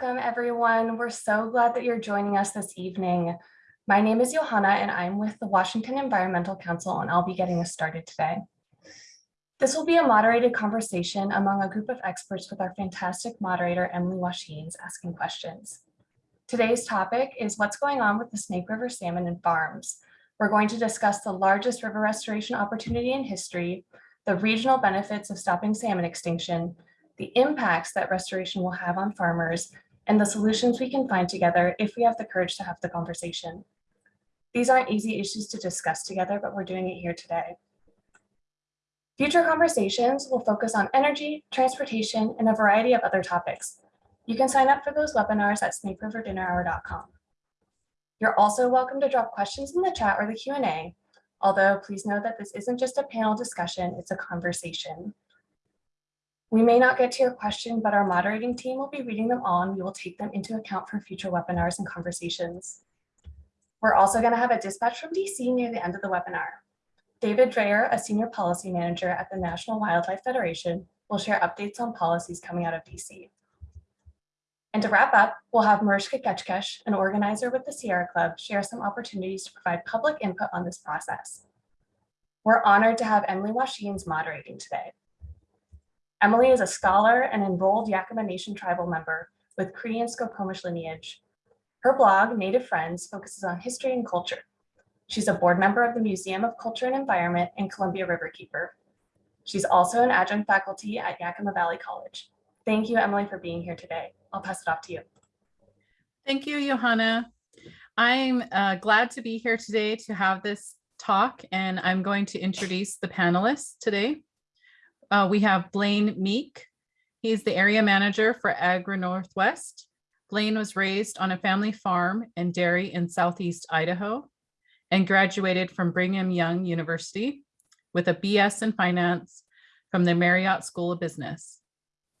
Welcome, everyone. We're so glad that you're joining us this evening. My name is Johanna, and I'm with the Washington Environmental Council, and I'll be getting us started today. This will be a moderated conversation among a group of experts with our fantastic moderator, Emily Washines, asking questions. Today's topic is what's going on with the Snake River salmon and farms. We're going to discuss the largest river restoration opportunity in history, the regional benefits of stopping salmon extinction, the impacts that restoration will have on farmers, and the solutions we can find together if we have the courage to have the conversation. These aren't easy issues to discuss together, but we're doing it here today. Future conversations will focus on energy, transportation, and a variety of other topics. You can sign up for those webinars at snakeriverdinnerhour.com. You're also welcome to drop questions in the chat or the Q&A, although please know that this isn't just a panel discussion, it's a conversation. We may not get to your question, but our moderating team will be reading them all and we will take them into account for future webinars and conversations. We're also going to have a dispatch from DC near the end of the webinar. David Dreyer, a senior policy manager at the National Wildlife Federation, will share updates on policies coming out of DC. And to wrap up, we'll have Mariska Ketchkesh, an organizer with the Sierra Club, share some opportunities to provide public input on this process. We're honored to have Emily Washines moderating today. Emily is a scholar and enrolled Yakama Nation tribal member with Cree and Skokomish lineage. Her blog, Native Friends, focuses on history and culture. She's a board member of the Museum of Culture and Environment and Columbia Riverkeeper. She's also an adjunct faculty at Yakima Valley College. Thank you, Emily, for being here today. I'll pass it off to you. Thank you, Johanna. I'm uh, glad to be here today to have this talk, and I'm going to introduce the panelists today. Uh, we have Blaine Meek. He's the area manager for Agri Northwest. Blaine was raised on a family farm and dairy in Southeast Idaho and graduated from Brigham Young University with a BS in finance from the Marriott School of Business.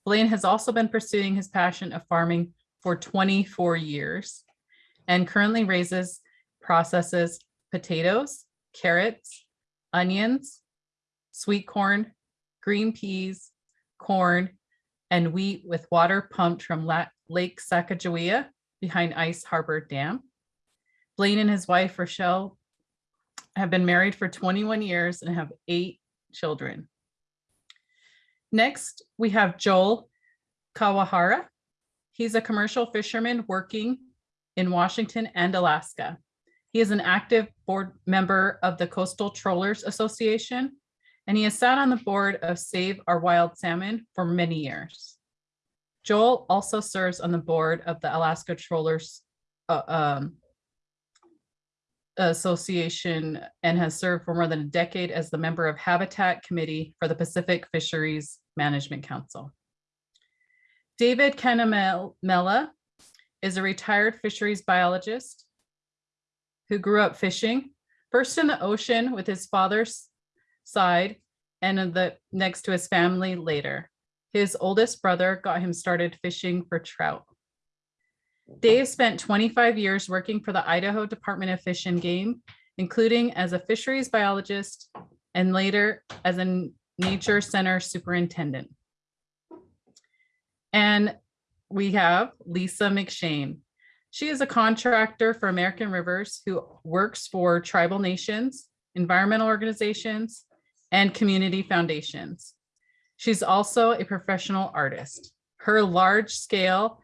Blaine has also been pursuing his passion of farming for 24 years and currently raises, processes potatoes, carrots, onions, sweet corn, green peas, corn, and wheat with water pumped from Lake Sacagawea behind Ice Harbor Dam. Blaine and his wife, Rochelle, have been married for 21 years and have eight children. Next, we have Joel Kawahara. He's a commercial fisherman working in Washington and Alaska. He is an active board member of the Coastal Trollers Association and he has sat on the board of Save Our Wild Salmon for many years. Joel also serves on the board of the Alaska Trollers uh, um, Association and has served for more than a decade as the member of Habitat Committee for the Pacific Fisheries Management Council. David Kenamela is a retired fisheries biologist who grew up fishing, first in the ocean with his father's side and the next to his family later. His oldest brother got him started fishing for trout. Dave spent 25 years working for the Idaho Department of Fish and Game, including as a fisheries biologist and later as a nature center superintendent. And we have Lisa McShane. She is a contractor for American Rivers who works for tribal nations, environmental organizations, and community foundations. She's also a professional artist. Her large scale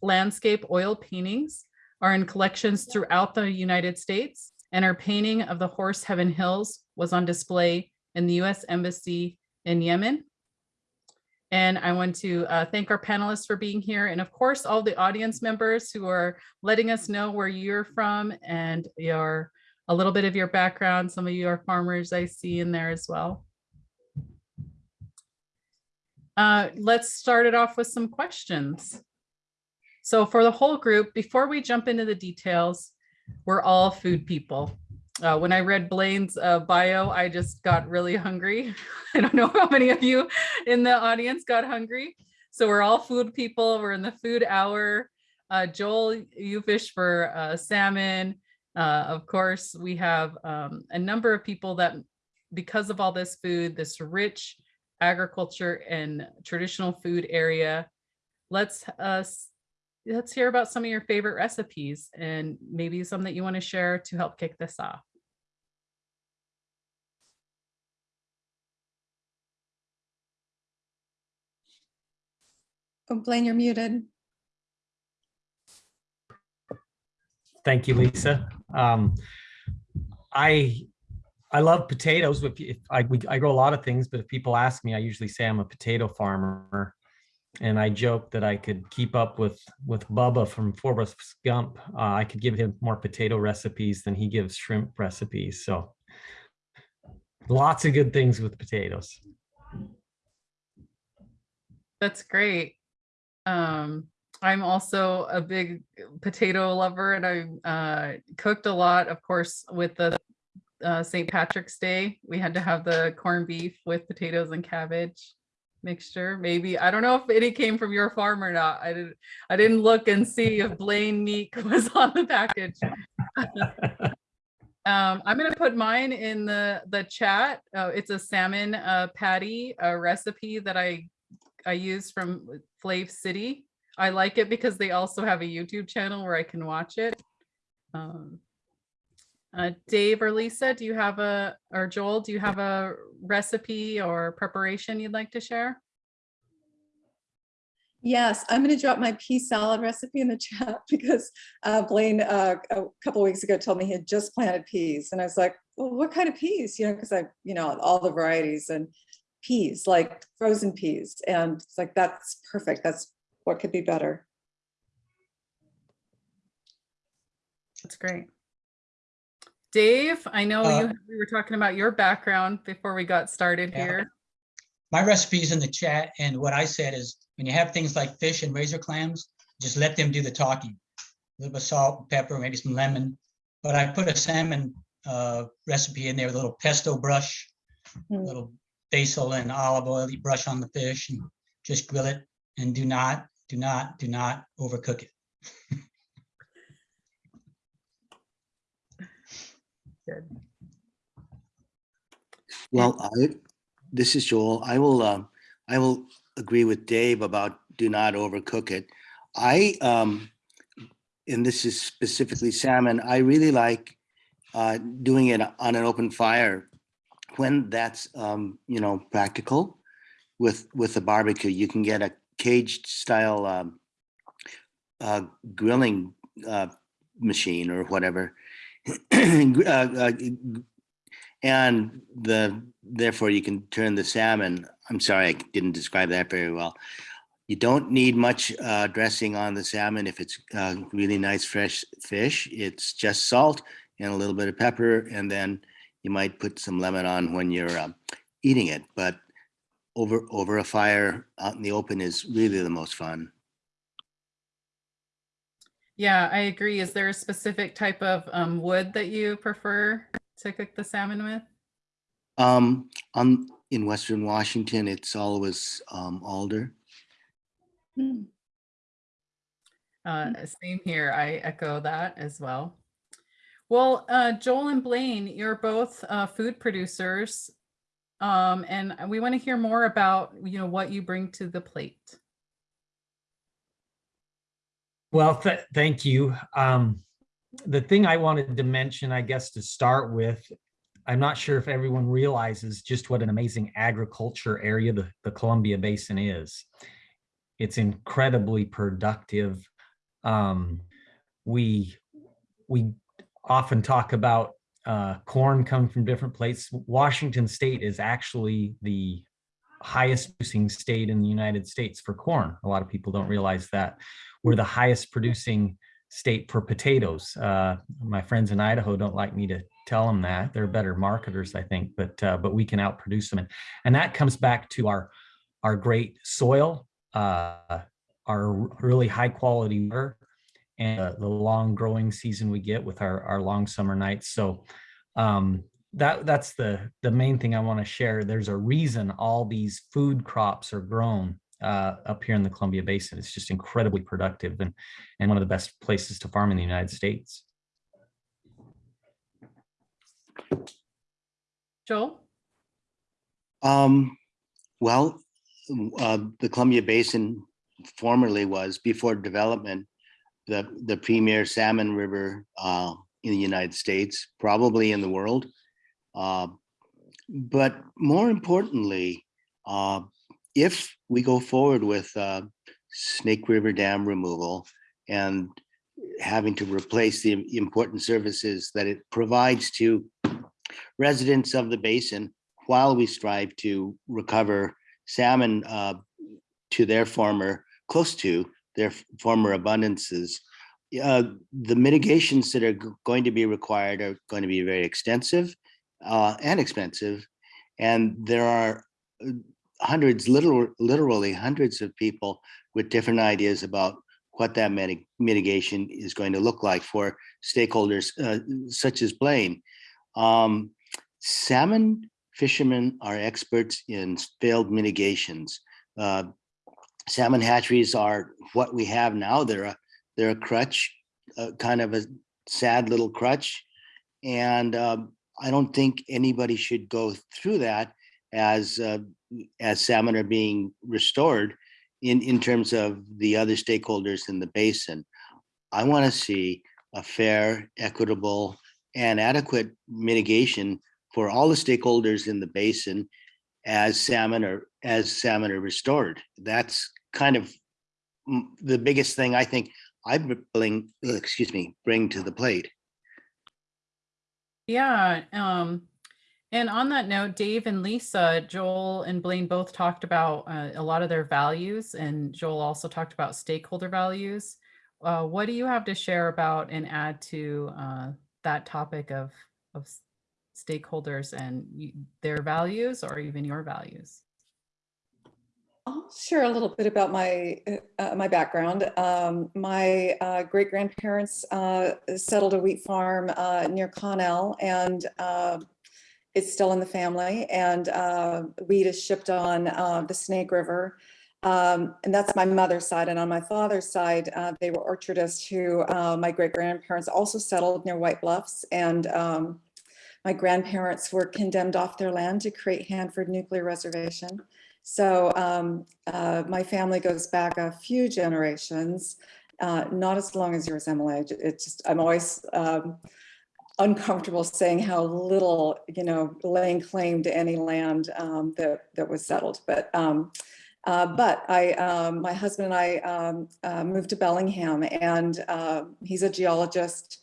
landscape oil paintings are in collections throughout the United States and her painting of the Horse Heaven Hills was on display in the US Embassy in Yemen. And I want to uh, thank our panelists for being here and of course all the audience members who are letting us know where you're from and your a little bit of your background. Some of you are farmers I see in there as well. Uh, let's start it off with some questions. So for the whole group, before we jump into the details, we're all food people. Uh, when I read Blaine's uh, bio, I just got really hungry. I don't know how many of you in the audience got hungry. So we're all food people. We're in the food hour. Uh, Joel, you fish for uh, salmon. Uh, of course, we have um, a number of people that, because of all this food, this rich agriculture and traditional food area, let's us let's hear about some of your favorite recipes and maybe some that you want to share to help kick this off. Oh, Blaine, you're muted. Thank you, Lisa. Um, I, I love potatoes. If, I, we, I grow a lot of things, but if people ask me, I usually say I'm a potato farmer. And I joke that I could keep up with, with Bubba from Forrest Gump. Uh, I could give him more potato recipes than he gives shrimp recipes. So lots of good things with potatoes. That's great. Um, I'm also a big potato lover and I uh, cooked a lot, of course, with the uh, St. Patrick's Day. We had to have the corned beef with potatoes and cabbage mixture. Maybe, I don't know if any came from your farm or not. I didn't, I didn't look and see if Blaine Meek was on the package. Um, I'm gonna put mine in the, the chat. Uh, it's a salmon uh, patty, a recipe that I, I use from Flav City. I like it because they also have a YouTube channel where I can watch it. Um, uh, Dave or Lisa, do you have a, or Joel, do you have a recipe or preparation you'd like to share? Yes, I'm going to drop my pea salad recipe in the chat because uh, Blaine uh, a couple weeks ago told me he had just planted peas. And I was like, well, what kind of peas? You know, because I, you know, all the varieties and peas, like frozen peas. And it's like, that's perfect. That's what could be better. That's great. Dave, I know Uh, you, we were talking about your background before we got started Yeah. here. My recipe's in the chat, and what I said is, when you have things like fish and razor clams, just let them do the talking. A little bit of salt, pepper, maybe some lemon, but I put a salmon uh, recipe in there with a little pesto brush, a Mm. little basil and olive oil, you brush on the fish and just grill it, and do not, do not, do not overcook it. Good. Well, I, this is Joel. I will, um, I will agree with Dave about do not overcook it. I, um, and this is specifically salmon, I really like, uh, doing it on an open fire when that's, um, you know, practical with, with a barbecue. You can get a caged style, um, uh, grilling, uh, machine or whatever. Uh, uh, and the, therefore you can turn the salmon, I'm sorry, I didn't describe that very well. You don't need much uh, dressing on the salmon if it's uh, really nice fresh fish. It's just salt and a little bit of pepper and then you might put some lemon on when you're um, eating it. But over, over a fire out in the open is really the most fun. Yeah, I agree. Is there a specific type of um, wood that you prefer to cook the salmon with? Um, on, in Western Washington, it's always um, alder. Mm. Uh, same here. I echo that as well. Well, uh, Joel and Blaine, you're both uh, food producers. Um, and we want to hear more about, you know, what you bring to the plate. Well, th- thank you. Um, the thing I wanted to mention, I guess, to start with, I'm not sure if everyone realizes just what an amazing agriculture area the, the Columbia Basin is. It's incredibly productive. Um, we we often talk about uh, corn coming from different places. Washington State is actually the highest producing state in the United States for corn. A lot of people don't realize that we're the highest producing state for potatoes. Uh, my friends in Idaho don't like me to tell them that. They're better marketers, I think, but uh, but we can outproduce them. And, and that comes back to our our great soil, uh, our really high quality water, and uh, the long growing season we get with our, our long summer nights. So um, that that's the the main thing I want to share. There's a reason all these food crops are grown uh, up here in the Columbia Basin. It's just incredibly productive and and one of the best places to farm in the United States. Joel? Um, well, uh, the Columbia Basin formerly was before development, the, the premier salmon river uh, in the United States, probably in the world. Uh, But more importantly, uh, if we go forward with uh, Snake River Dam removal and having to replace the important services that it provides to residents of the basin while we strive to recover salmon uh, to their former, close to their former abundances. Uh, The mitigations that are going to be required are going to be very extensive uh, and expensive. And there are uh, hundreds, literal, literally hundreds of people with different ideas about what that miti- mitigation is going to look like for stakeholders uh, such as Blaine. Um, Salmon fishermen are experts in failed mitigations. Uh, Salmon hatcheries are what we have now. They're a, they're a crutch, uh, kind of a sad little crutch. And um, I don't think anybody should go through that as, uh, as salmon are being restored in, in terms of the other stakeholders in the basin. I want to see a fair, equitable, and adequate mitigation for all the stakeholders in the basin as salmon are, as salmon are restored. That's kind of mm, the biggest thing I think I bring, excuse me, bring to the plate. Yeah, um, and on that note, Dave and Lisa, Joel and Blaine both talked about uh, a lot of their values, and Joel also talked about stakeholder values. Uh, what do you have to share about and add to uh, that topic of of stakeholders and their values, or even your values? Share a little bit about my uh, uh, my background. Um, my uh, great grandparents uh, settled a wheat farm uh, near Connell, and uh, it's still in the family. And uh, wheat is shipped on the Snake River, um, and that's my mother's side. And on my father's side, they were orchardists who my great grandparents also settled near White Bluffs, and um, my grandparents were condemned off their land to create Hanford Nuclear Reservation. So um, uh, my family goes back a few generations, uh, not as long as yours, Emily. It it just, I'm always um, uncomfortable saying how little, you know, laying claim to any land um, that, that was settled. But, um, uh, but I, um, my husband and I um, uh, moved to Bellingham and he's a geologist.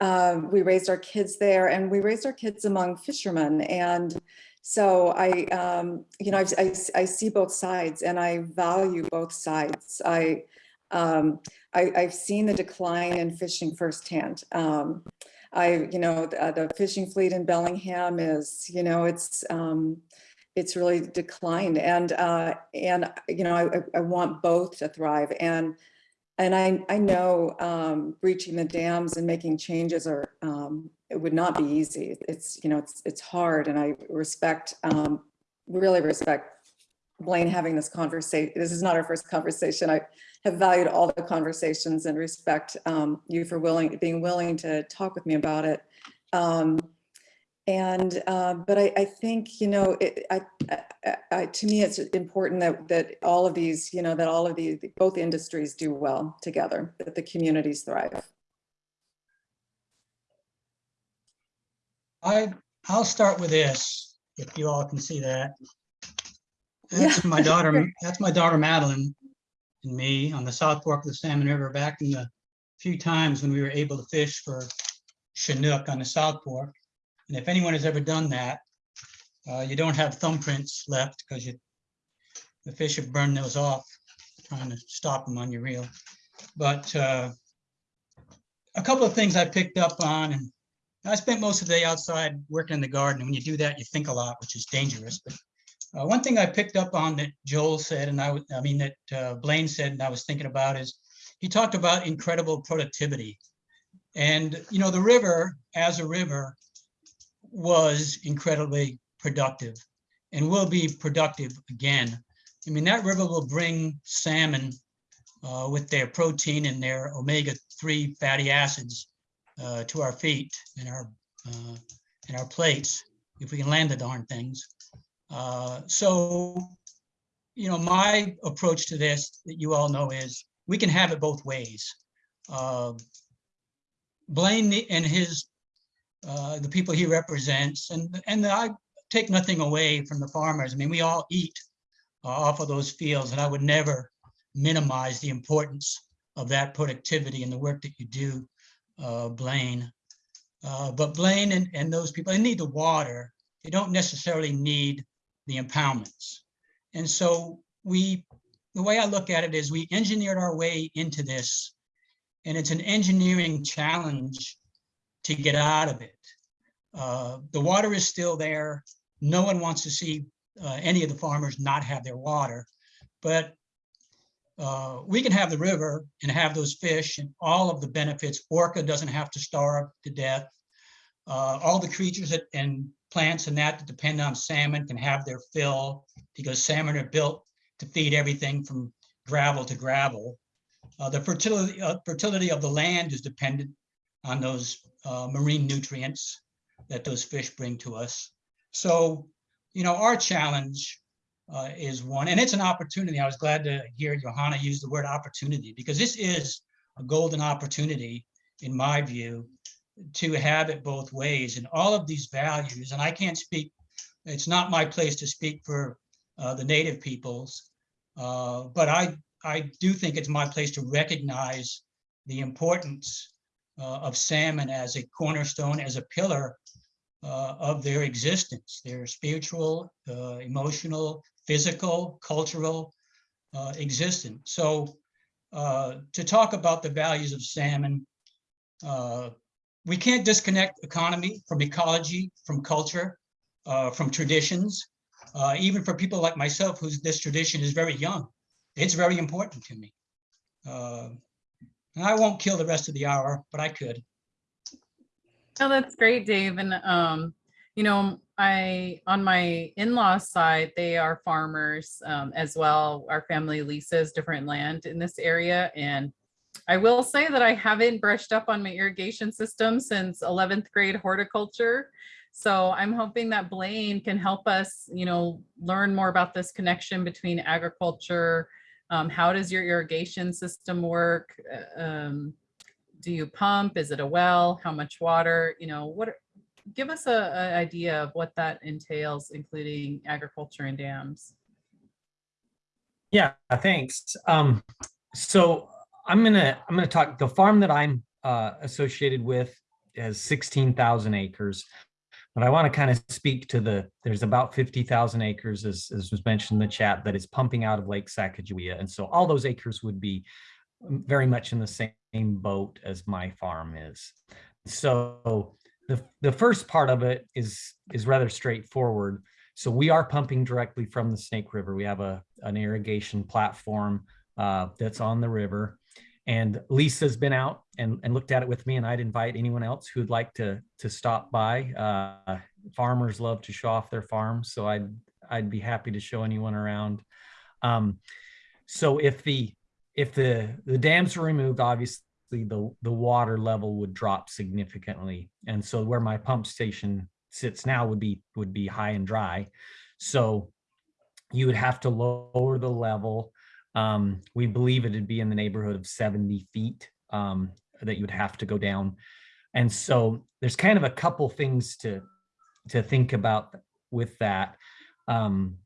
Uh, we raised our kids there and we raised our kids among fishermen and so I, um, you know, I, I, I see both sides and I value both sides. I, um, I, I've seen the decline in fishing firsthand. Um, I, you know, the, the fishing fleet in Bellingham is, you know, it's, um, it's really declined and, uh, and, you know, I, I- I want both to thrive and, and I, I know, um, breaching the dams and making changes are, um, it would not be easy. It's, you know, it's, it's hard and I respect, um, really respect Blaine having this conversation. This is not our first conversation. I have valued all the conversations and respect, um, you for willing, being willing to talk with me about it. Um, and, uh, but I, I think, you know, it, I, I, I, to me, it's important that, that all of these, you know, that all of these, both industries do well together, that the communities thrive. I, I'll start with this, if you all can see that. That's my daughter, that's my daughter Madeline and me on the South Fork of the Salmon River back in the few times when we were able to fish for Chinook on the South Fork. And if anyone has ever done that, uh, you don't have thumbprints left because you, the fish have burned those off, trying to stop them on your reel. But uh, a couple of things I picked up on, and I spent most of the day outside working in the garden. and When you do that, you think a lot, which is dangerous. But uh, one thing I picked up on that Joel said, and I, I mean, that uh, Blaine said, and I was thinking about is, he talked about incredible productivity. And, you know, the river as a river was incredibly productive and will be productive again. I mean, that river will bring salmon uh, with their protein and their omega-3 fatty acids uh, to our feet and our, uh, and our plates, if we can land the darn things. Uh, So you know, my approach to this that you all know is we can have it both ways. Uh, Blaine and his, uh, the people he represents, and, and I take nothing away from the farmers. I mean, we all eat uh, off of those fields, and I would never minimize the importance of that productivity and the work that you do, uh, Blaine. Uh, But Blaine and, and those people, they need the water. They don't necessarily need the impoundments. And so we, the way I look at it is we engineered our way into this. And it's an engineering challenge to get out of it. Uh, The water is still there. No one wants to see uh, any of the farmers not have their water. But uh, we can have the river and have those fish and all of the benefits. Orca doesn't have to starve to death. Uh, All the creatures that- and plants and that that depend on salmon can have their fill because salmon are built to feed everything from gravel to gravel. Uh, The fertility, uh, fertility of the land is dependent on those uh, marine nutrients that those fish bring to us. So, you know, our challenge uh, is one, and it's an opportunity. I was glad to hear Johanna use the word opportunity because this is a golden opportunity, in my view, to have it both ways and all of these values. And I can't speak, it's not my place to speak for uh, the native peoples. uh, But I, I do think it's my place to recognize the importance uh, of salmon as a cornerstone, as a pillar uh, of their existence, their spiritual, uh, emotional, physical, cultural uh, existence. So uh, to talk about the values of salmon, uh, we can't disconnect economy from ecology, from culture, uh, from traditions. Uh, even for people like myself, whose this tradition is very young, it's very important to me. Uh, and I won't kill the rest of the hour, but I could. Oh, that's great, Dave. And, um, you know, I, on my in-laws side, they are farmers, um, as well. Our family leases different land in this area and I will say that I haven't brushed up on my irrigation system since 11th grade horticulture. So I'm hoping that Blaine can help us, you know, learn more about this connection between agriculture. Um, how does your irrigation system work? Uh, Um, do you pump? Is it a well? How much water? You know, what, give us a, a idea of what that entails, including agriculture and dams. Yeah, thanks. Um, so I'm gonna, I'm gonna talk, the farm that I'm uh, associated with has sixteen thousand acres. But I want to kind of speak to the, there's about fifty thousand acres, as, as was mentioned in the chat, that is pumping out of Lake Sacagawea. And so all those acres would be um, very much in the same boat as my farm is. So the, the first part of it is, is rather straightforward. So we are pumping directly from the Snake River. We have a, an irrigation platform uh, that's on the river. And Lisa's been out and, and looked at it with me and I'd invite anyone else who'd like to, to stop by. Uh, farmers love to show off their farms, so I'd, I'd be happy to show anyone around. Um, so if the, if the, the dams were removed, obviously the, the water level would drop significantly. And so where my pump station sits now would be, would be high and dry. So you would have to lower the level. Um, we believe it'd be in the neighborhood of 70 feet um, that you'd have to go down. And so there's kind of a couple things to, to think about with that. Um,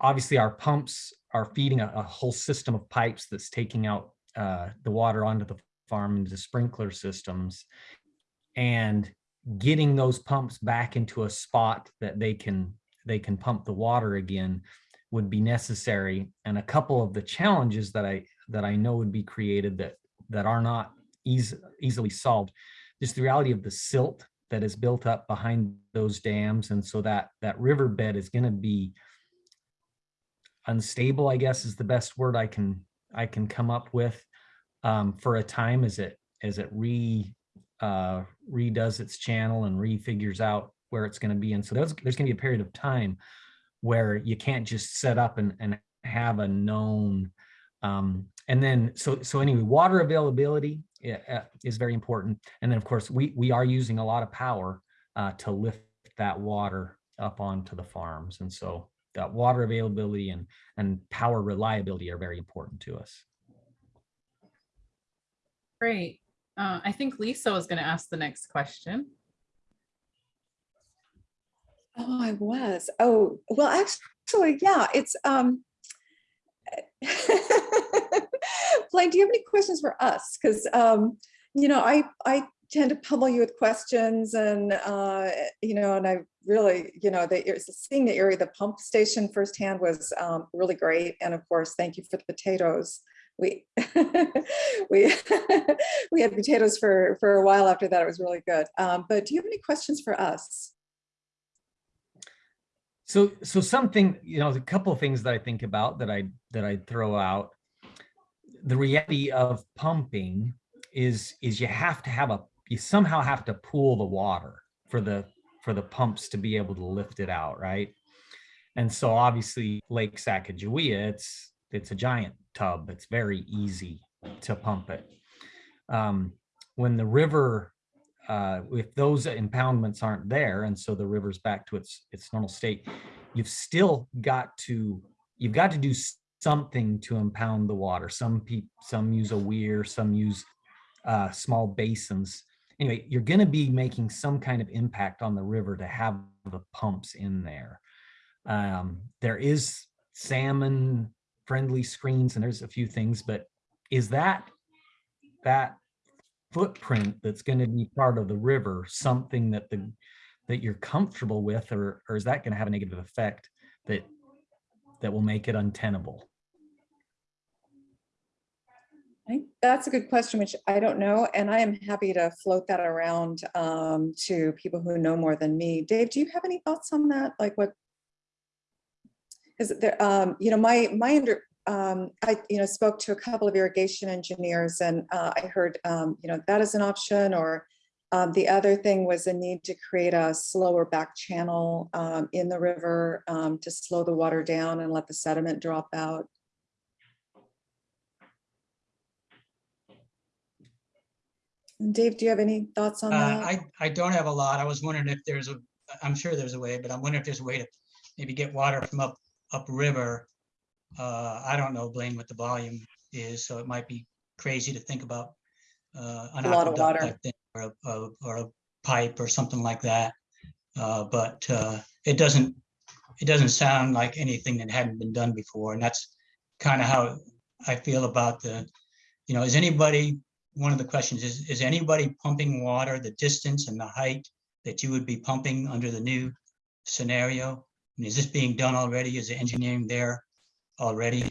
obviously our pumps are feeding a, a whole system of pipes that's taking out uh, the water onto the farm into sprinkler systems. And getting those pumps back into a spot that they can they can pump the water again would be necessary and a couple of the challenges that i that i know would be created that that are not easy, easily solved is the reality of the silt that is built up behind those dams and so that that riverbed is going to be unstable i guess is the best word i can i can come up with um, for a time as it as it re uh, redoes its channel and refigures out where it's going to be. And so there's, there's going to be a period of time where you can't just set up and, and have a known. Um, and then, so, so anyway, water availability uh, is very important. And then of course, we, we are using a lot of power uh, to lift that water up onto the farms. And so that water availability and, and power reliability are very important to us. Great. Uh, I think Lisa was going to ask the next question. Oh, I was. Oh, well, actually, yeah, it's, um, Blaine, do you have any questions for us? Because, um, you know, I, I tend to pummel you with questions and, uh, you know, and I really, you know, the, seeing the area, the pump station firsthand was, um, really great. And of course, thank you for the potatoes. We, we, we had potatoes for, for a while after that. It was really good. Um, but do you have any questions for us? So, so something, you know, a couple of things that I think about that I, that I throw out. The reality of pumping is, is you have to have a, you somehow have to pool the water for the, for the pumps to be able to lift it out, right? And so obviously Lake Sacagawea, it's, it's a giant tub. It's very easy to pump it. Um, when the river uh, if those impoundments aren't there, and so the river's back to its its normal state, you've still got to you've got to do something to impound the water. Some people some use a weir, some use uh, small basins. Anyway, you're going to be making some kind of impact on the river to have the pumps in there. Um, there is salmon friendly screens, and there's a few things, but is that that footprint that's going to be part of the river something that the that you're comfortable with or or is that going to have a negative effect that that will make it untenable I that's a good question, which I don't know, and I am happy to float that around um, to people who know more than me. Dave, do you have any thoughts on that? Like what? Is it there, um, you know, my, my under, um, I, you know, spoke to a couple of irrigation engineers and uh, I heard, um, you know, that is an option or um, the other thing was a need to create a slower back channel um, in the river to slow the water down and let the sediment drop out. Dave, do you have any thoughts on Uh, that? I, I don't have a lot. I was wondering if there's a, I'm sure there's a way, but I'm wondering if there's a way to maybe get water from up, upriver. Uh, I don't know, Blaine, what the volume is, so it might be crazy to think about. uh, an A lot of aqueduct water. type thing Or a, or- or a pipe or something like that. Uh, but, uh, it doesn't, it doesn't sound like anything that hadn't been done before, and that's kind of how I feel about the, you know, is anybody, one of the questions is, is anybody pumping water the distance and the height that you would be pumping under the new scenario? And is this being done already? Is the engineering there already?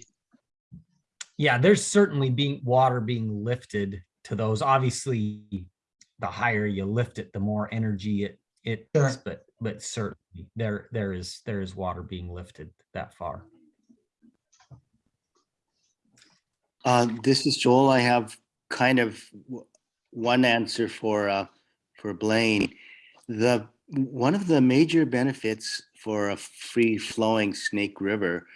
yeah there's certainly being water being lifted to those obviously the higher you lift it the more energy it it Sure. is, but but certainly there there is there is water being lifted that far Uh, this is Joel. I have kind of one answer for, uh, for Blaine. The, one of the major benefits for a free flowing Snake River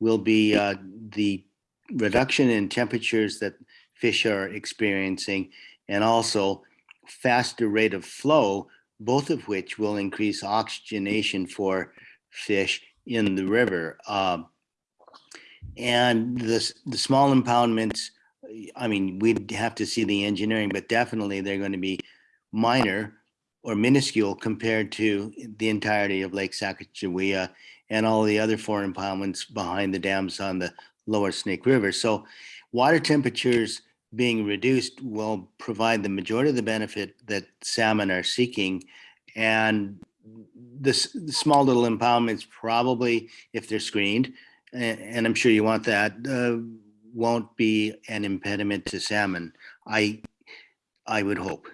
will be, uh, the reduction in temperatures that fish are experiencing and also faster rate of flow, both of which will increase oxygenation for fish in the river. Um, and the, the small impoundments, I mean, we'd have to see the engineering, but definitely they're going to be minor or minuscule compared to the entirety of Lake Sacagawea and all the other four impoundments behind the dams on the lower Snake River. So water temperatures being reduced will provide the majority of the benefit that salmon are seeking. And this the small little impoundments probably, if they're screened, a- and I'm sure you want that, uh, won't be an impediment to salmon. I, I would hope.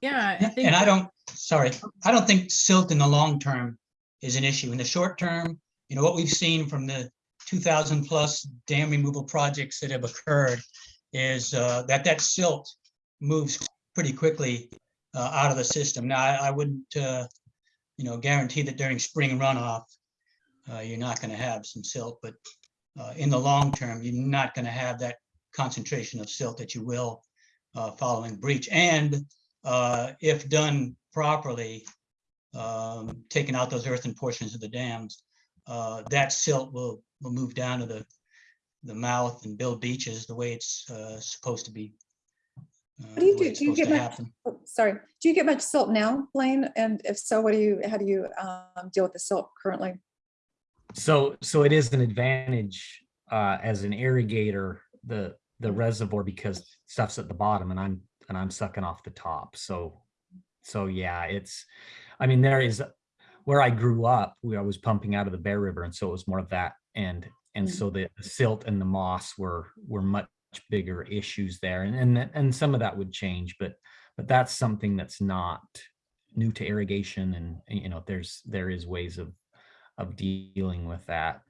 Yeah, I think. And I don't, sorry, I don't think silt in the long term is an issue. In the short term, you know, what we've seen from the two thousand plus dam removal projects that have occurred is uh, that that silt moves pretty quickly uh, out of the system. Now, I I wouldn't, uh, you know, guarantee that during spring runoff, uh, you're not going to have some silt, but uh, in the long term, you're not going to have that concentration of silt that you will uh, following breach. And uh, if done properly, um, taking out those earthen portions of the dams, uh, that silt will, will move down to the, the mouth and build beaches the way it's uh, supposed to be. What do you do? Do you get much-. Oh, Sorry, do you get much silt now, Blaine? And if so, what do you, how do you um, deal with the silt currently? So, so it is an advantage uh, as an irrigator, the, the Mm. reservoir because stuff's at the bottom and I'm, and I'm sucking off the top. So, so yeah, it's, I mean, there is, where I grew up, we I was pumping out of the Bear River and so it was more of that. And, and Mhm. so the silt and the moss were, were much bigger issues there. And, and, and some of that would change, but, but that's something that's not new to irrigation and, you know, there's, there is ways of, of dealing with that.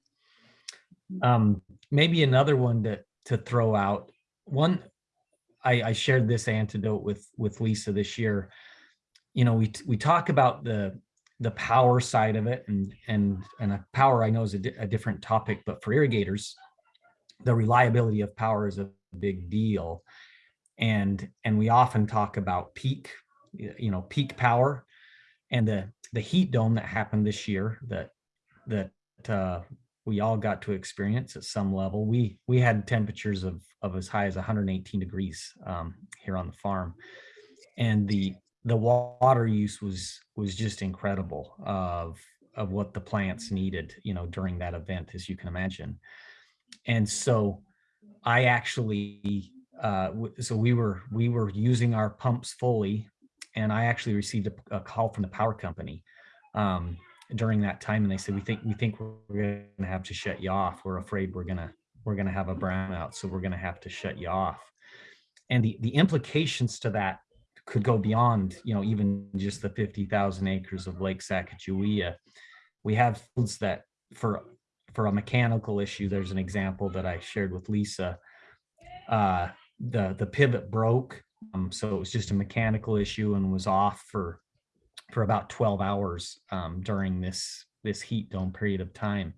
Um, maybe another one to, to throw out, one, I, I shared this antidote with, with Lisa this year. You know, we, we talk about the, the power side of it and, and, and a power I know is a, di- a different topic, but for irrigators, the reliability of power is a big deal. And, and we often talk about peak, you know, peak power and the, the heat dome that happened this year that, that, uh, we all got to experience at some level. We, we had temperatures of, of as high as 118 degrees, um, here on the farm. And the, the water use was, was just incredible of, of what the plants needed, you know, during that event, as you can imagine. And so I actually, uh, so we were, we were using our pumps fully and I actually received a, a call from the power company um, during that time, and they said, "We think we think we're gonna have to shut you off. We're afraid we're gonna we're gonna have a brownout, so we're gonna have to shut you off." And the the implications to that could go beyond, you know, even just the fifty thousand acres of Lake Sacagawea. We have fields that for for a mechanical issue. There's an example that I shared with Lisa. Uh, the the pivot broke um, so it was just a mechanical issue and was off for for about 12 hours um, during this this heat dome period of time.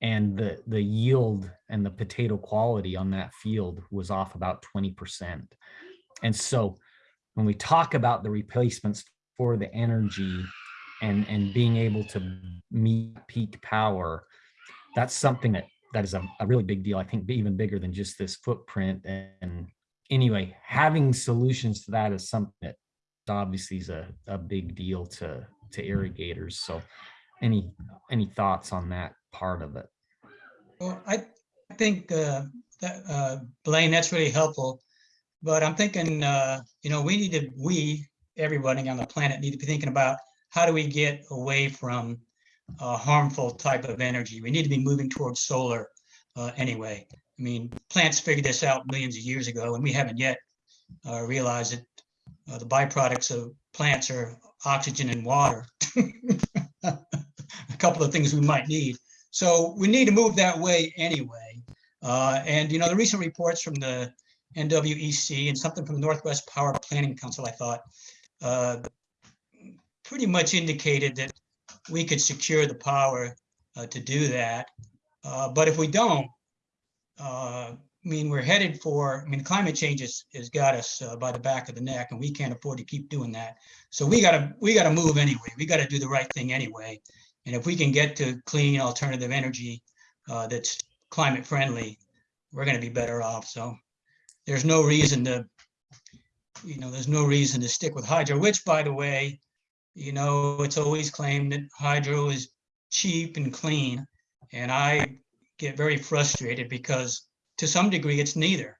And the the yield and the potato quality on that field was off about 20%. And so when we talk about the replacements for the energy and and being able to meet peak power, that's something that that is a, a really big deal. I think even bigger than just this footprint and anyway, having solutions to that is something that obviously is a, a big deal to, to irrigators. So any, any thoughts on that part of it? Well, I think uh, that, uh, Blaine, that's really helpful. But I'm thinking, uh, you know, we need to, we, everybody on the planet need to be thinking about how do we get away from uh, harmful type of energy? We need to be moving towards solar uh, anyway. I mean, plants figured this out millions of years ago and we haven't yet uh, realized that uh, the byproducts of plants are oxygen and water. A couple of things we might need. So we need to move that way anyway. Uh, and you know, the recent reports from the NWEC and something from Northwest Power Planning Council, I thought, uh, pretty much indicated that we could secure the power uh, to do that. Uh, but if we don't, uh, I mean, we're headed for, I mean, climate change has, has got us uh, by the back of the neck and we can't afford to keep doing that. So we gotta, we gotta move anyway. We gotta do the right thing anyway. And if we can get to clean alternative energy uh, that's climate friendly, we're gonna be better off. So there's no reason to, you know, there's no reason to stick with hydro, which by the way, you know, it's always claimed that hydro is cheap and clean. And I get very frustrated because to some degree, it's neither.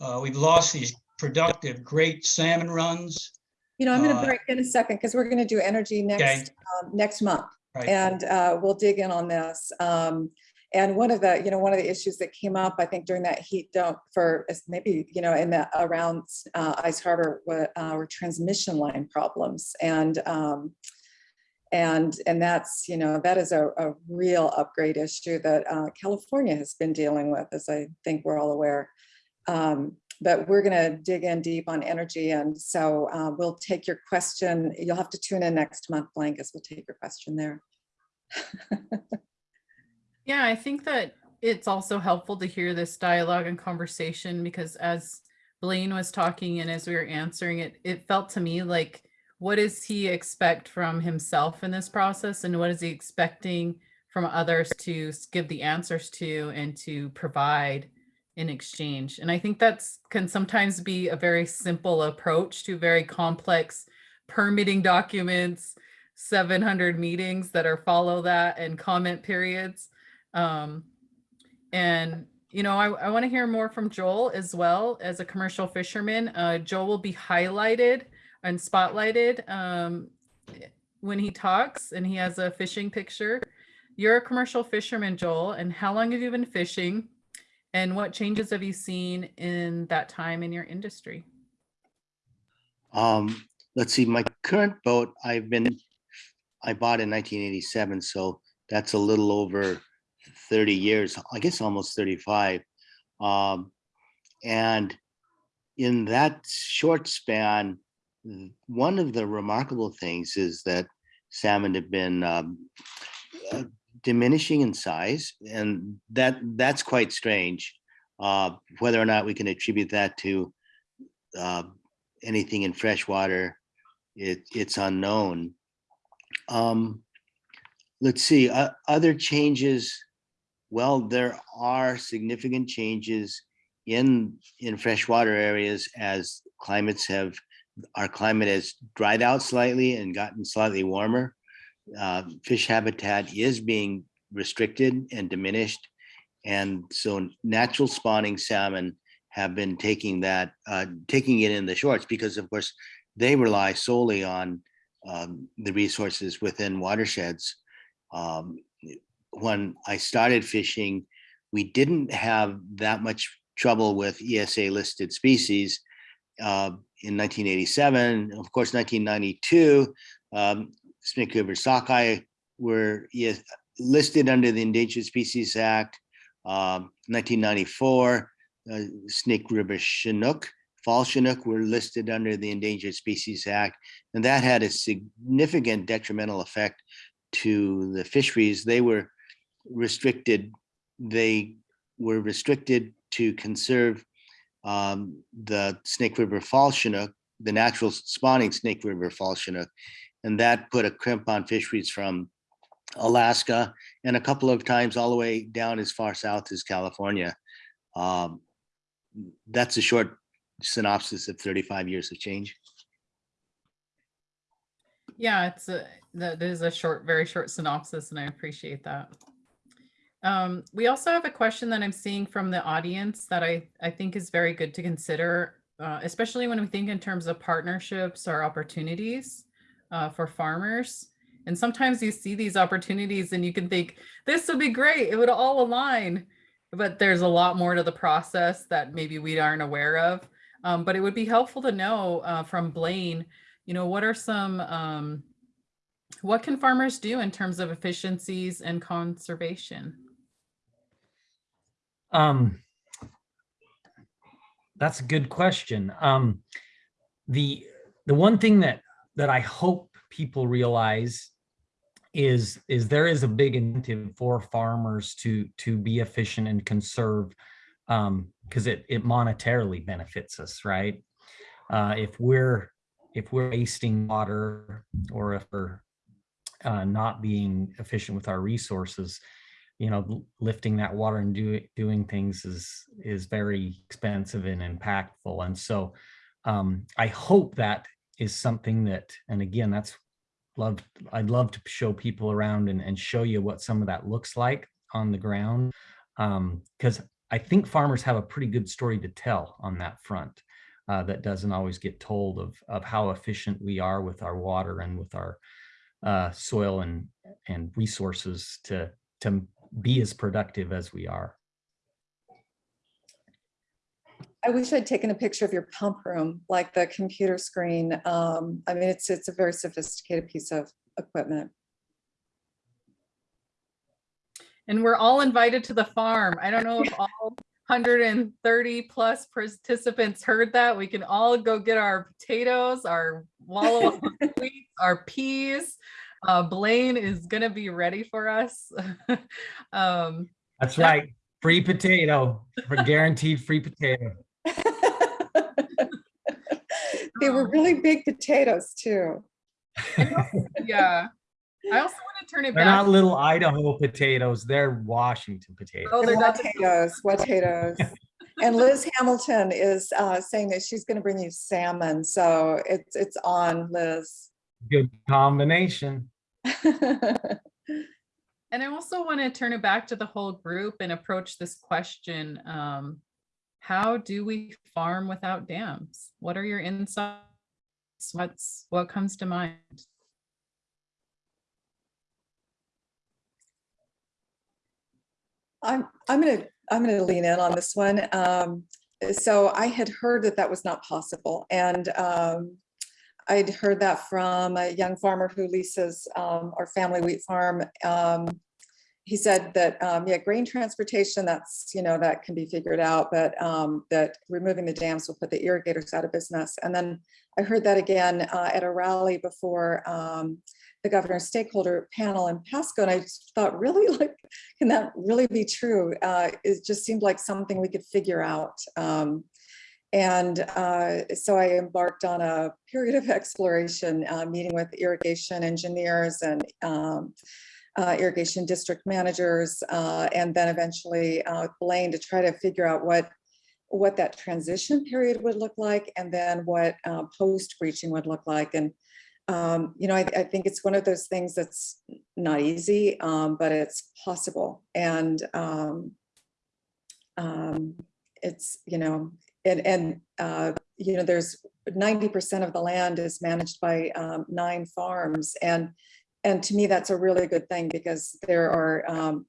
Uh, we've lost these productive, great salmon runs. You know, I'm going Uh, to break in a second because we're going to do energy next, um, next month. Right. And uh, we'll dig in on this. Um, And one of the, you know, one of the issues that came up, I think during that heat dome for maybe, you know, in the around uh, Ice Harbor were, uh, were transmission line problems. And um, and and that's, you know, that is a, a real upgrade issue that uh, California has been dealing with, as I think we're all aware. Um, but we're going to dig in deep on energy. And so uh, we'll take your question. You'll have to tune in next month, Blankus. We'll take your question there. Yeah, I think that it's also helpful to hear this dialogue and conversation because as Blaine was talking and as we were answering it, it felt to me like what does he expect from himself in this process and what is he expecting from others to give the answers to and to provide in exchange. And I think that's can sometimes be a very simple approach to very complex permitting documents, 700 meetings that are follow that and comment periods. Um, and, you know, I, I want to hear more from Joel as well as a commercial fisherman. Uh, Joel will be highlighted and spotlighted um, when he talks and he has a fishing picture. You're a commercial fisherman, Joel, and how long have you been fishing? And what changes have you seen in that time in your industry? Um, let's see, my current boat, I've been, I bought in nineteen eighty-seven, so that's a little over thirty years, I guess almost thirty-five. Um, and in that short span, one of the remarkable things is that salmon have been um, uh, diminishing in size, and that that's quite strange. Uh, whether or not we can attribute that to uh, anything in freshwater, it, it's unknown. Um, let's see, other changes. Well, there are significant changes in, in freshwater areas as climates have, our climate has dried out slightly and gotten slightly warmer. Uh, fish habitat is being restricted and diminished. And so natural spawning salmon have been taking that, uh, taking it in the shorts because of course they rely solely on um, the resources within watersheds. Um, when I started fishing, we didn't have that much trouble with ESA listed species. Uh, in 1987, of course, 1992, um, Snake River sockeye were ES listed under the Endangered Species Act. Um, 1994, uh, Snake River Chinook, fall Chinook were listed under the Endangered Species Act, and that had a significant detrimental effect to the fisheries. They were restricted, they were restricted to conserve um, the Snake River Fall Chinook, the natural spawning Snake River Fall Chinook, and that put a crimp on fisheries from Alaska and a couple of times all the way down as far south as California. Um, that's a short synopsis of 35 years of change. Yeah, it's a, that is a short, very short synopsis and I appreciate that. Um, we also have a question that I'm seeing from the audience that I, I think is very good to consider, uh, especially when we think in terms of partnerships or opportunities uh, for farmers. And sometimes you see these opportunities and you can think, this would be great, it would all align. But there's a lot more to the process that maybe we aren't aware of. Um, but it would be helpful to know uh, from Blaine, you know, what are some, um, what can farmers do in terms of efficiencies and conservation? Um, that's a good question. Um, the the one thing that that I hope people realize is is there is a big incentive for farmers to to be efficient and conserve um because it it monetarily benefits us right uh if we're if we're wasting water or if we're uh, not being efficient with our resources you know lifting that water and doing doing things is is very expensive and impactful and so um i hope that is something that and again that's love i'd love to show people around and, and show you what some of that looks like on the ground um because i think farmers have a pretty good story to tell on that front uh, that doesn't always get told of of how efficient we are with our water and with our uh, soil and and resources to to be as productive as we are. I wish I'd taken a picture of your pump room, like the computer screen. Um, I mean, it's, it's a very sophisticated piece of equipment. And we're all invited to the farm. I don't know if all 130 plus participants heard that. We can all go get our potatoes, our wallow up wheat, our peas. Uh, Blaine is gonna be ready for us. um, That's Yeah. right. Free potato for guaranteed free potato. They were really big potatoes too. Yeah. I also want to turn it They're back. not little Idaho potatoes, they're Washington potatoes. Oh, they're Potatoes, potatoes. And Liz Hamilton is uh, saying that she's going to bring you salmon, so it's, it's on, Liz. Good combination. And I also want to turn it back to the whole group and approach this question. Um, how do we farm without dams? What are your insights? What's, what comes to mind? I'm, I'm gonna, I'm gonna lean in on this one. Um, so I had heard that that was not possible and, um, I'd heard that from a young farmer who leases, um, our family wheat farm. Um, he said that, um, yeah, grain transportation, that's, you know, that can be figured out, but, um, that removing the dams will put the irrigators out of business. And then I heard that again, uh, at a rally before, um, the governor's stakeholder panel in Pasco, and I thought, really, like, can that really be true? Uh, it just seemed like something we could figure out. Um, and uh, so I embarked on a period of exploration, uh, meeting with irrigation engineers and um, uh, irrigation district managers, uh, and then eventually uh, with Blaine to try to figure out what what that transition period would look like, and then what uh, post breaching would look like. And um, you know, I, I think it's one of those things that's not easy, um, but it's possible. And um, um, it's, you know, and, and uh, you know, there's 90% of the land is managed by um, nine farms. And, and to me, that's a really good thing because there are, um,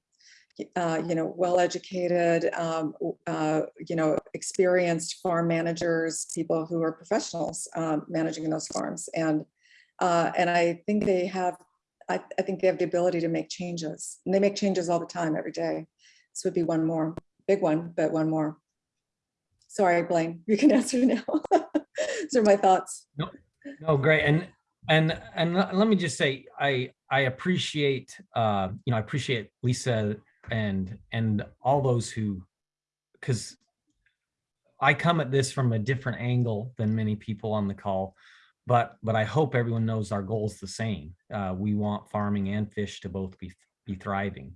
uh, you know, well-educated, um, uh, you know, experienced farm managers, people who are professionals um, managing those farms. And uh, and I think they have, I, I think they have the ability to make changes. And they make changes all the time, every day. This would be one more, big one, but one more. Sorry, Blaine, you can answer now. These are my thoughts. No, no, great. And, and, and let me just say, I, I appreciate, uh, you know, I appreciate Lisa and, and all those who, because I come at this from a different angle than many people on the call. But, but I hope everyone knows our goal is the same. Uh, we want farming and fish to both be, be thriving.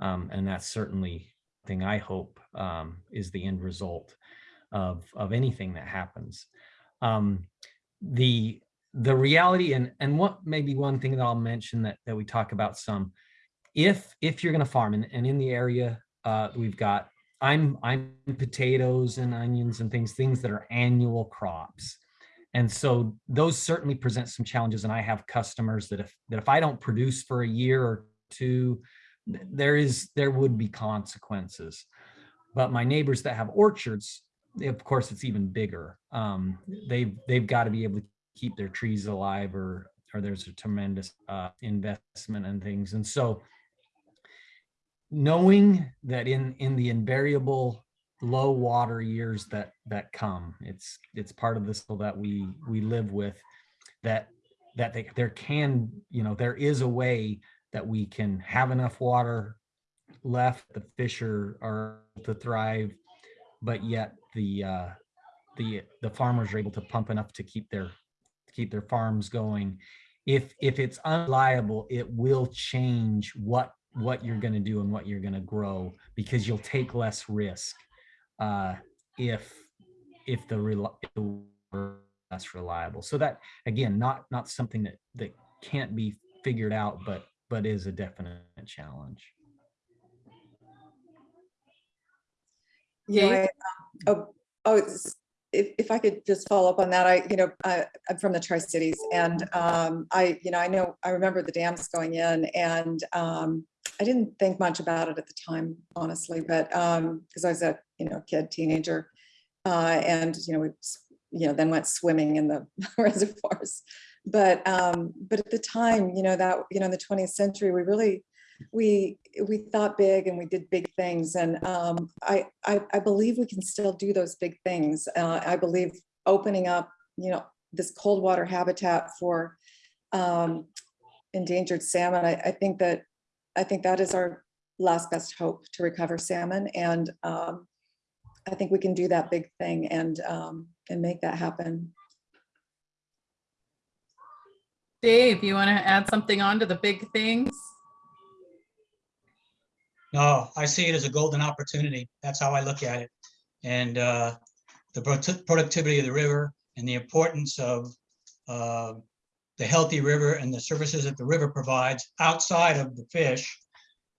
Um, and that's certainly thing I hope um, is the end result of, of anything that happens. Um, the, the reality and, and what maybe one thing that I'll mention that, that we talk about some, if, if you're gonna farm and, and in the area, uh, we've got, I'm, I'm potatoes and onions and things, things that are annual crops. And so those certainly present some challenges. And I have customers that if, that if I don't produce for a year or two, there is, there would be consequences. But my neighbors that have orchards, of course, it's even bigger. Um, they've, they've got to be able to keep their trees alive or, or there's a tremendous uh, investment and things. And so knowing that in, in the invariable low water years that that come it's it's part of this that we we live with that that they, there can you know there is a way that we can have enough water left the fish are, are to thrive but yet the uh the the farmers are able to pump enough to keep their keep their farms going if if it's unreliable it will change what what you're going to do and what you're going to grow because you'll take less risk uh, if if the less reliable. So that again, not not something that that can't be figured out, but but is a definite challenge. You know, Dave? I, um, oh, oh, if, if I could just follow up on that, I, you know, I, I'm from the Tri-Cities and um, I, you know, I know, I remember the dams going in and um, I didn't think much about it at the time, honestly, but um, because I was a, you know, kid, teenager. Uh, and, you know, we, you know, then went swimming in the reservoirs. But, um, but at the time, you know, that, you know, in the 20th century, we really, we we thought big and we did big things and um, I, I I believe we can still do those big things. Uh, I believe opening up you know this cold water habitat for um, endangered salmon. I, I think that I think that is our last best hope to recover salmon and um, I think we can do that big thing and um, and make that happen. Dave, you want to add something on to the big things? No, I see it as a golden opportunity. That's how I look at it. And uh, the produ- productivity of the river and the importance of uh, the healthy river and the services that the river provides outside of the fish.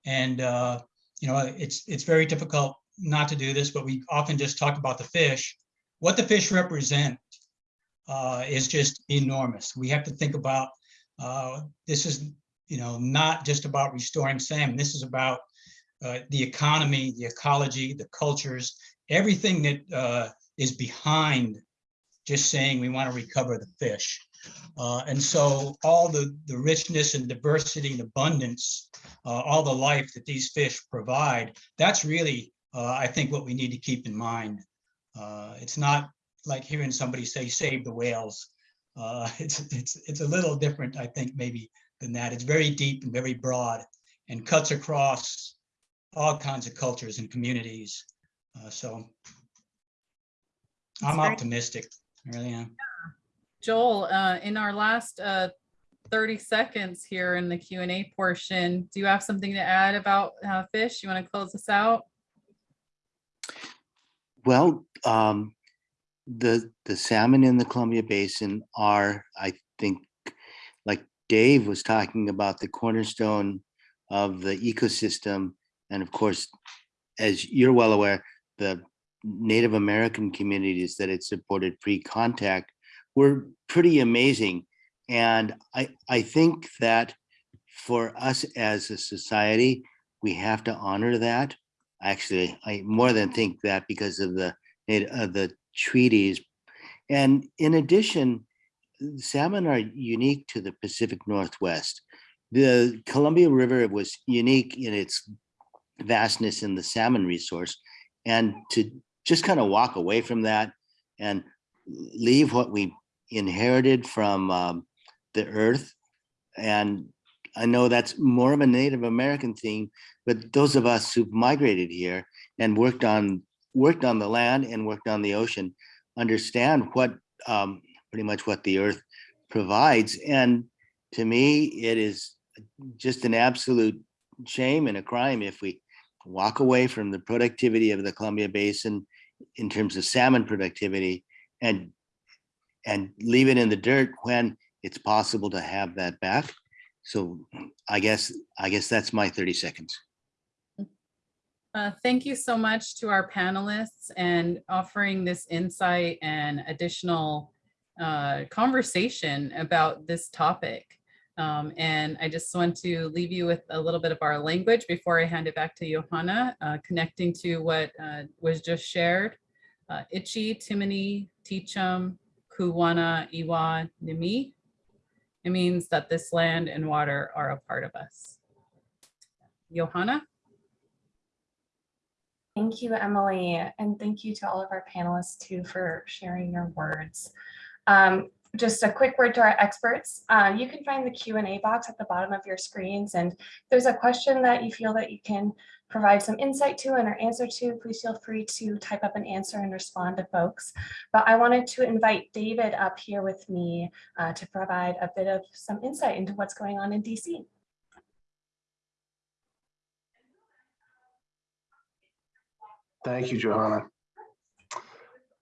And, uh, you know, it's, it's very difficult not to do this, but we often just talk about the fish. What the fish represent uh, is just enormous. We have to think about, uh, this is, you know, not just about restoring salmon. This is about uh, the economy, the ecology, the cultures, everything that uh, is behind just saying we want to recover the fish. Uh, and so all the, the richness and diversity and abundance, uh, all the life that these fish provide, that's really, uh, I think, what we need to keep in mind. It's not like hearing somebody say, save the whales. It's, it's, it's a little different, I think, maybe than that. It's very deep and very broad and cuts across all kinds of cultures and communities. Uh, so I'm great. optimistic, I really am. Joel, uh, in our last uh, 30 seconds here in the Q and A portion, do you have something to add about uh, fish? You want to close us out? Well, um, the, the salmon in the Columbia Basin are, I think, like Dave was talking about, the cornerstone of the ecosystem. And of course, as you're well aware, the Native American communities that it supported pre-contact were pretty amazing. And I, I think that for us as a society, we have to honor that. Actually, I more than think that because of the, the treaties. And in addition, salmon are unique to the Pacific Northwest. The Columbia River was unique in its vastness in the salmon resource. And to just kind of walk away from that and leave what we inherited from um, the earth. And I know that's more of a Native American thing, but those of us who've migrated here and worked on worked on the land and worked on the ocean understand what um, pretty much what the earth provides. And to me, it is just an absolute shame and a crime if we walk away from the productivity of the Columbia Basin in terms of salmon productivity and and leave it in the dirt when it's possible to have that back. So I guess I guess that's my 30 seconds. Uh, Thank you so much to our panelists and offering this insight and additional uh, conversation about this topic. Um, And I just want to leave you with a little bit of our language before I hand it back to Johanna, uh, connecting to what uh, was just shared. Uh, Timony, Teachum, Kuwana, Iwa, Nimi. It means that this land and water are a part of us. Johanna? Thank you, Emily, and thank you to all of our panelists too for sharing your words. Um, just a quick word to our experts. Uh, you can find the Q and A box at the bottom of your screens, and there's a question that you feel that you can provide some insight to and or answer to, please feel free to type up an answer and respond to folks. But I wanted to invite David up here with me uh, to provide a bit of some insight into what's going on in DC. Thank you, Johanna.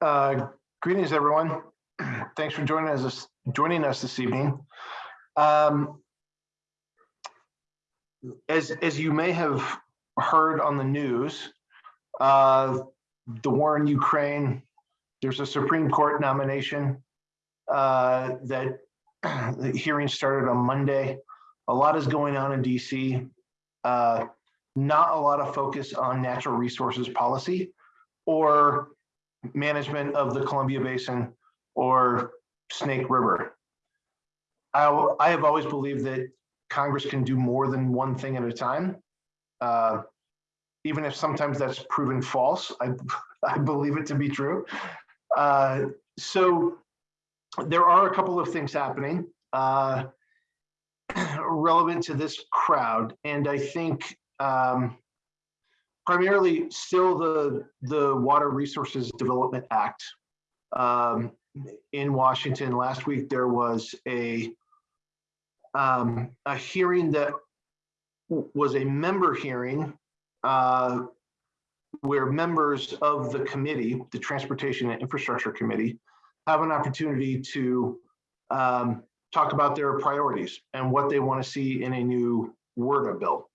Uh, Greetings, everyone. Thanks for joining us, joining us this evening. Um, As, as you may have heard on the news, uh, the war in Ukraine, there's a Supreme Court nomination uh, that the hearing started on Monday. A lot is going on in DC. Uh, not a lot of focus on natural resources policy or management of the Columbia Basin or Snake River. I, I have always believed that Congress can do more than one thing at a time. Uh, even if sometimes that's proven false, I, I believe it to be true. Uh, so there are a couple of things happening uh, relevant to this crowd. And I think um, primarily still the the Water Resources Development Act um, in Washington. Last week there was a um, a hearing that was a member hearing uh, where members of the committee, the Transportation and Infrastructure Committee, have an opportunity to um, talk about their priorities and what they want to see in a new WRDA bill.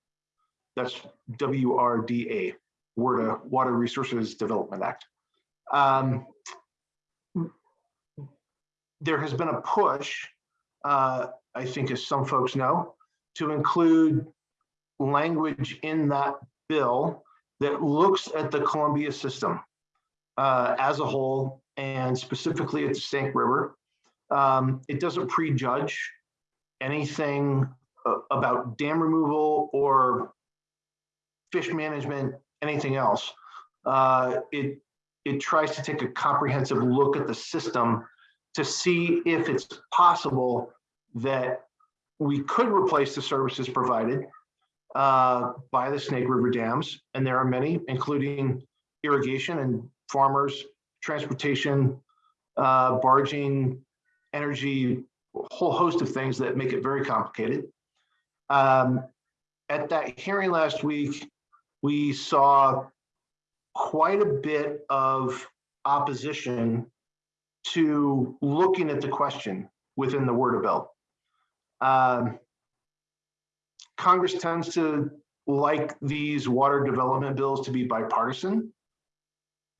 That's W-R-D-A, WRDA, Water Resources Development Act. Um, There has been a push, uh, I think as some folks know, to include language in that bill that looks at the Columbia system uh, as a whole and specifically at the Snake River. Um, It doesn't prejudge anything uh, about dam removal or fish management, anything else. Uh, It, it tries to take a comprehensive look at the system to see if it's possible that we could replace the services provided uh, by the Snake River dams, and there are many, including irrigation and farmers, transportation, uh, barging, energy, a whole host of things that make it very complicated. Um, At that hearing last week, we saw quite a bit of opposition to looking at the question within the WRDA bill. Um, Congress tends to like these water development bills to be bipartisan.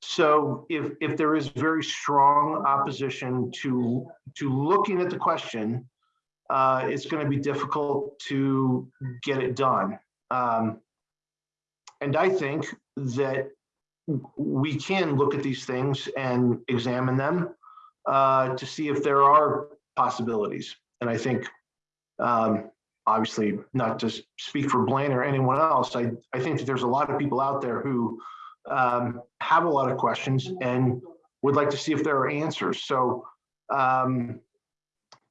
So if, if there is very strong opposition to, to looking at the question, uh, it's going to be difficult to get it done. Um, and I think that we can look at these things and examine them uh, to see if there are possibilities. And I think, um, obviously, not to speak for Blaine or anyone else, I, I think that there's a lot of people out there who um, have a lot of questions and would like to see if there are answers. So um,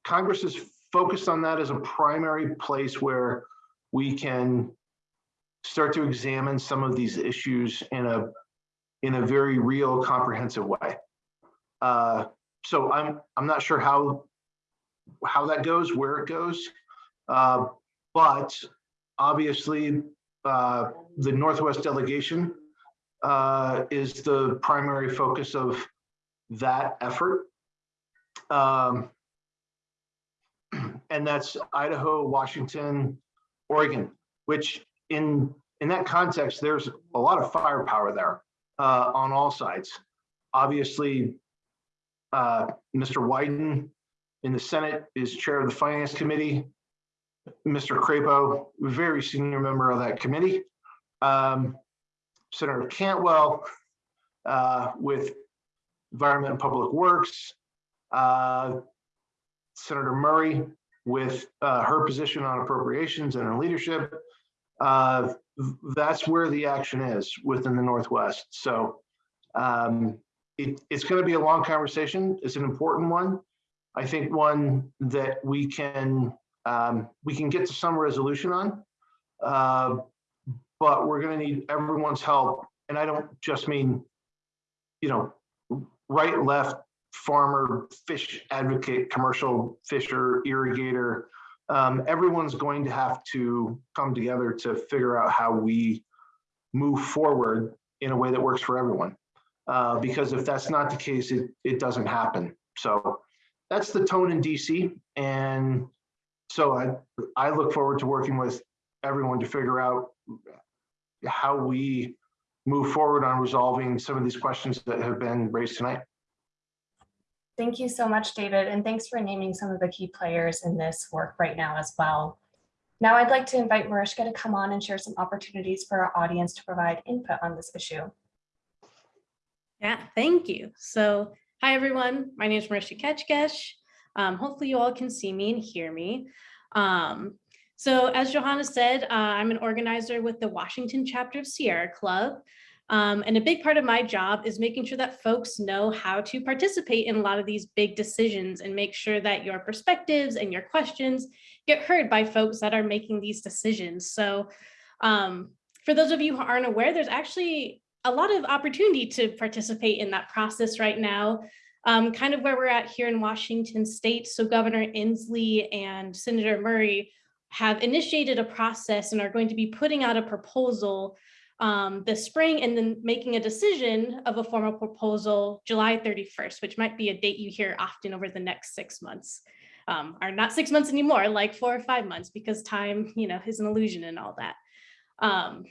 Congress is focused on that as a primary place where we can start to examine some of these issues in a in a very real, comprehensive way. Uh, so I'm I'm not sure how how that goes, where it goes, uh, but obviously uh, the Northwest delegation uh, is the primary focus of that effort. Um, and that's Idaho, Washington, Oregon, which in in that context, there's a lot of firepower there uh, on all sides. Obviously, uh, Mr. Wyden in the Senate is chair of the Finance Committee. Mr. Crapo, very senior member of that committee. Um, Senator Cantwell uh, with Environment and Public Works. Uh, Senator Murray with uh, her position on appropriations and her leadership. Uh, that's where the action is within the Northwest. So um, it, it's going to be a long conversation. It's an important one. I think one that we can um, we can get to some resolution on, uh, but we're going to need everyone's help. And I don't just mean, you know, right, left, farmer, fish advocate, commercial fisher, irrigator. Um, everyone's going to have to come together to figure out how we move forward in a way that works for everyone. Uh, because if that's not the case, it, it doesn't happen. So that's the tone in DC. And so I, I look forward to working with everyone to figure out how we move forward on resolving some of these questions that have been raised tonight. Thank you so much, David, and thanks for naming some of the key players in this work right now as well. Now I'd like to invite Mariska to come on and share some opportunities for our audience to provide input on this issue. Yeah, thank you. So, hi everyone. My name is Marisha Ketchkesh. Um, hopefully you all can see me and hear me. Um, so as Johanna said, uh, I'm an organizer with the Washington chapter of Sierra Club. Um, and a big part of my job is making sure that folks know how to participate in a lot of these big decisions and make sure that your perspectives and your questions get heard by folks that are making these decisions. So um, for those of you who aren't aware, there's actually a lot of opportunity to participate in that process right now. um, kind of where we're at here in Washington state. So Governor Inslee and Senator Murray have initiated a process and are going to be putting out a proposal um, this spring and then making a decision of a formal proposal July 31st, which might be a date you hear often over the next six months. Um, or not six months anymore, like four or five months, because time, you know, is an illusion and all that. Um,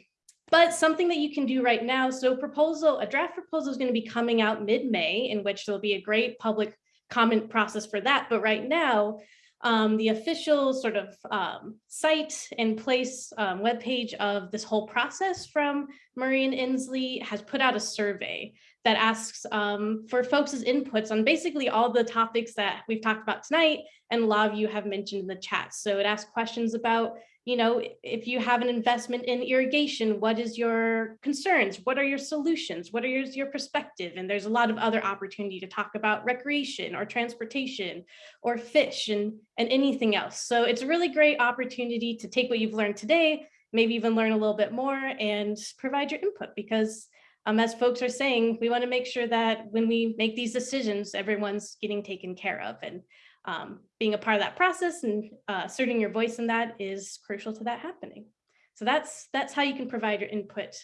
but something that you can do right now, so proposal, a draft proposal is going to be coming out mid-May, in which there'll be a great public comment process for that. But right now, um, the official sort of um, site and place um, webpage of this whole process from and Inslee has put out a survey that asks um, for folks' inputs on basically all the topics that we've talked about tonight and a lot of you have mentioned in the chat. So it asks questions about you know, if you have an investment in irrigation, what is your concerns? What are your solutions? What are your, your perspective? And there's a lot of other opportunity to talk about recreation or transportation or fish and, and anything else. So it's a really great opportunity to take what you've learned today, maybe even learn a little bit more and provide your input because um, as folks are saying, we want to make sure that when we make these decisions, everyone's getting taken care of. And um, being a part of that process and uh, asserting your voice in that is crucial to that happening. So that's that's how you can provide your input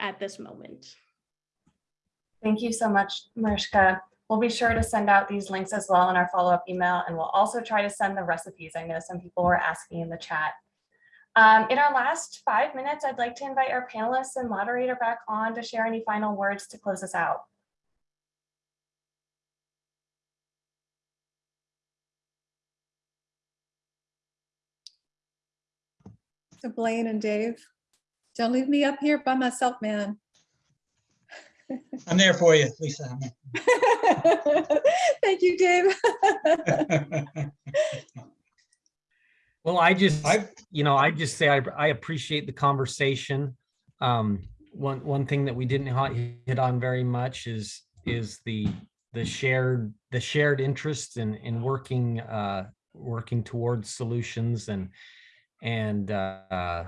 at this moment. Thank you so much, Mariska. We'll be sure to send out these links as well in our follow-up email, and we'll also try to send the recipes. I know some people were asking in the chat. Um, in our last five minutes, I'd like to invite our panelists and moderator back on to share any final words to close us out. So Blaine and Dave, don't leave me up here by myself, man. I'm there for you, Lisa. Thank you, Dave. Well, I just, I- you know, I just say I, I appreciate the conversation. Um, one, one thing that we didn't hit on very much is, is the, the shared, the shared interest in, in working, uh, working towards solutions and, and, uh, uh,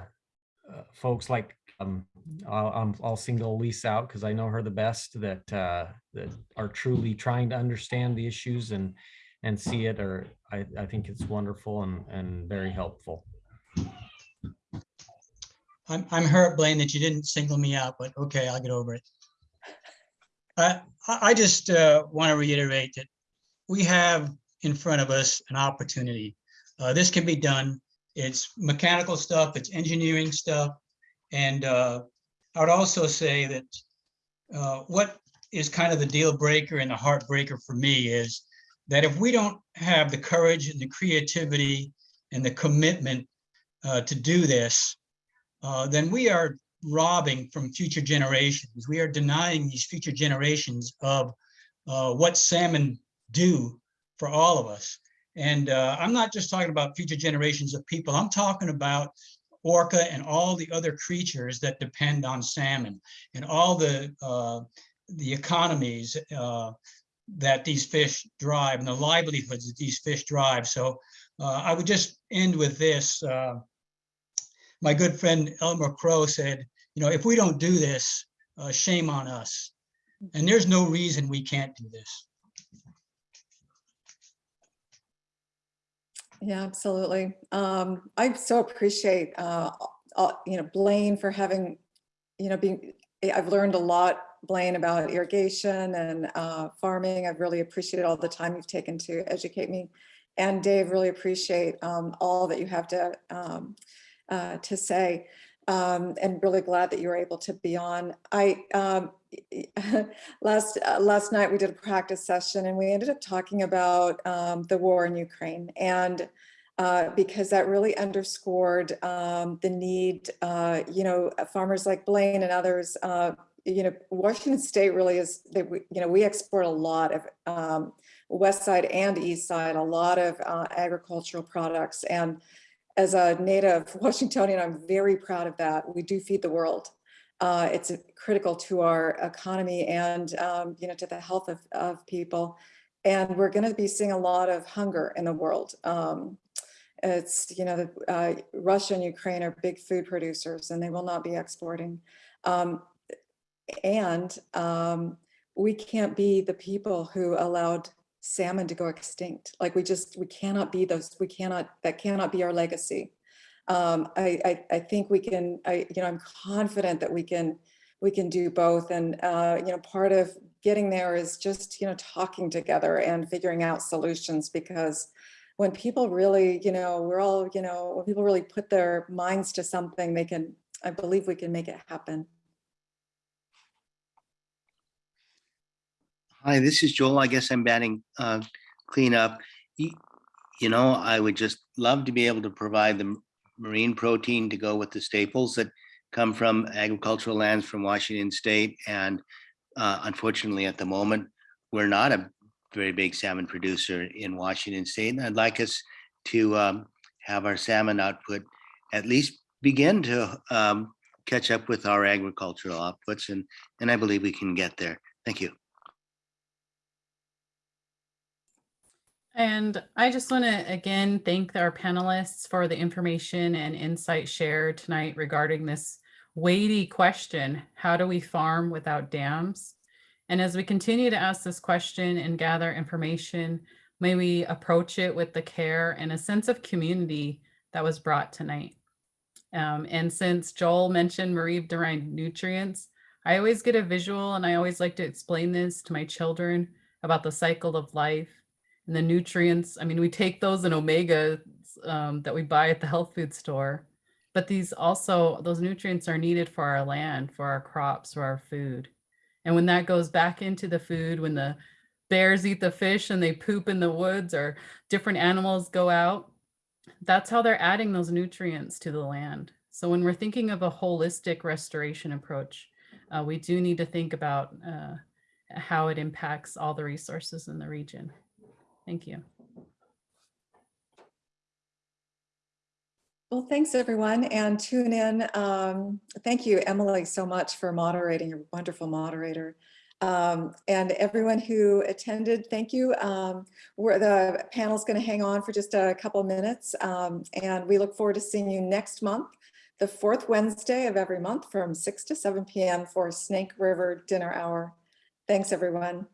folks like, um, I'll, I'll single Lisa out because I know her the best that, uh, that are truly trying to understand the issues and, and see it, or I, I think it's wonderful and, and very helpful. I'm, I'm hurt, Blaine, that you didn't single me out, but okay, I'll get over it. Uh, I, I just uh, want to reiterate that we have in front of us an opportunity. Uh, This can be done. It's mechanical stuff, it's engineering stuff. And uh, I would also say that uh, what is kind of the deal breaker and the heartbreaker for me is that if we don't have the courage and the creativity and the commitment uh, to do this, uh, then we are robbing from future generations. We are denying these future generations of uh, what salmon do for all of us. And uh, I'm not just talking about future generations of people. I'm talking about orca and all the other creatures that depend on salmon and all the uh, the economies uh, that these fish drive and the livelihoods that these fish drive. So uh, I would just end with this. Uh, my good friend Elmer Crow said, you know, if we don't do this, uh, shame on us. And there's no reason we can't do this. Yeah, absolutely. Um, I so appreciate, uh, you know, Blaine for having, you know, being, I've learned a lot, Blaine, about irrigation and uh, farming. I've really appreciated all the time you've taken to educate me. And Dave, really appreciate um, all that you have to um, uh, to say. Um, and really glad that you were able to be on. I um, last uh, last night we did a practice session and we ended up talking about um, the war in Ukraine and uh, because that really underscored um, the need, uh, you know, farmers like Blaine and others, uh, you know, Washington State really is, they, you know, we export a lot of um, west side and east side, a lot of uh, agricultural products. And as a native Washingtonian, I'm very proud of that. We do feed the world. Uh, it's critical to our economy and, um, you know, to the health of, of people. And we're going to be seeing a lot of hunger in the world. Um, it's, you know, uh, Russia and Ukraine are big food producers and they will not be exporting. Um, and um, we can't be the people who allowed salmon to go extinct. Like we just, we cannot be those, we cannot, that cannot be our legacy. Um, I, I, I think we can, I, you know, I'm confident that we can, we can do both. And, uh, you know, part of getting there is just, you know, talking together and figuring out solutions because when people really, you know, we're all, you know, when people really put their minds to something, they can, I believe we can make it happen. Hi, this is Joel. I guess I'm batting uh, cleanup. You, you know, I would just love to be able to provide the marine protein to go with the staples that come from agricultural lands from Washington State. And uh, unfortunately, at the moment, we're not a very big salmon producer in Washington State. And I'd like us to um, have our salmon output at least begin to um, catch up with our agricultural outputs. And, and I believe we can get there. Thank you. And I just want to again thank our panelists for the information and insight shared tonight regarding this weighty question, how do we farm without dams? And as we continue to ask this question and gather information, may we approach it with the care and a sense of community that was brought tonight. Um, and since Joel mentioned marine derived nutrients, I always get a visual and I always like to explain this to my children about the cycle of life and the nutrients. I mean, we take those in omega um, that we buy at the health food store, but these also, those nutrients are needed for our land, for our crops, for our food. And when that goes back into the food, when the bears eat the fish and they poop in the woods or different animals go out, that's how they're adding those nutrients to the land. So when we're thinking of a holistic restoration approach, uh, we do need to think about uh, how it impacts all the resources in the region. Thank you. Well, thanks everyone and tune in. Um, thank you, Emily, so much for moderating, you're a wonderful moderator. Um, and everyone who attended, thank you. Um, we're, the panel's gonna hang on for just a couple minutes. Um, and we look forward to seeing you next month, the fourth Wednesday of every month from 6 to 7 p.m. for Snake River Dinner Hour. Thanks, everyone.